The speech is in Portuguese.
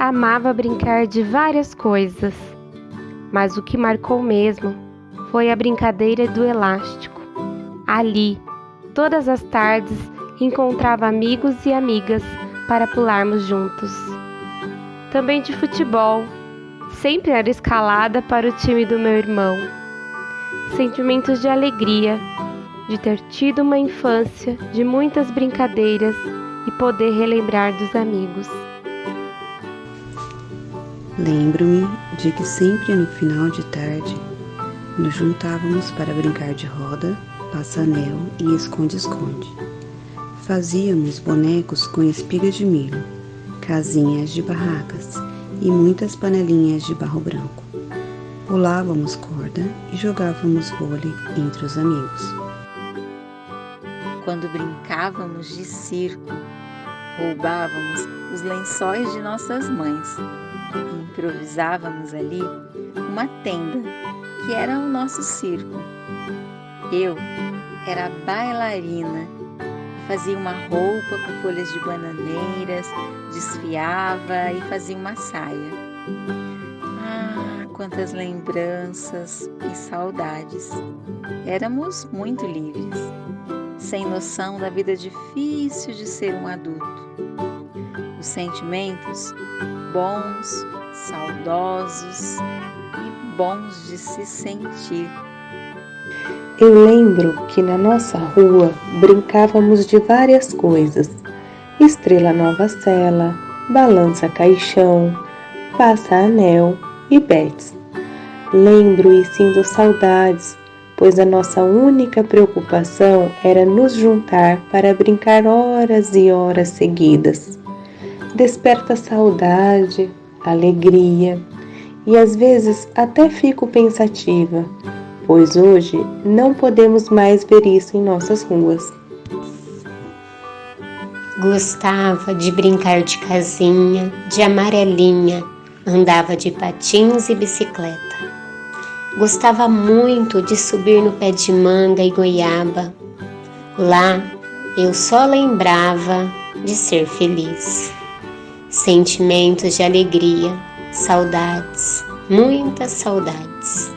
amava brincar de várias coisas, mas o que marcou mesmo foi a brincadeira do elástico. Ali, todas as tardes, encontrava amigos e amigas para pularmos juntos. Também de futebol, sempre era escalada para o time do meu irmão. Sentimentos de alegria, de ter tido uma infância de muitas brincadeiras e poder relembrar dos amigos. Lembro-me de que sempre no final de tarde nos juntávamos para brincar de roda, passa-anel e esconde-esconde. Fazíamos bonecos com espigas de milho, casinhas de barracas e muitas panelinhas de barro branco. Pulávamos corda e jogávamos vôlei entre os amigos. Quando brincávamos de circo, roubávamos os lençóis de nossas mães e improvisávamos ali uma tenda que era o nosso circo. Eu era bailarina, fazia uma roupa com folhas de bananeiras, desfiava e fazia uma saia. Ah, quantas lembranças e saudades! Éramos muito livres, sem noção da vida difícil de ser um adulto. Os sentimentos bons, saudosos e bons de se sentir. Eu lembro que na nossa rua brincávamos de várias coisas: estrela nova cela, balança caixão, passa anel e bets. Lembro e sinto saudades, pois a nossa única preocupação era nos juntar para brincar horas e horas seguidas. Desperta saudade, alegria e às vezes até fico pensativa, pois hoje não podemos mais ver isso em nossas ruas. Gostava de brincar de casinha, de amarelinha, andava de patins e bicicleta. Gostava muito de subir no pé de manga e goiaba. Lá eu só lembrava de ser feliz sentimentos de alegria, saudades, muitas saudades.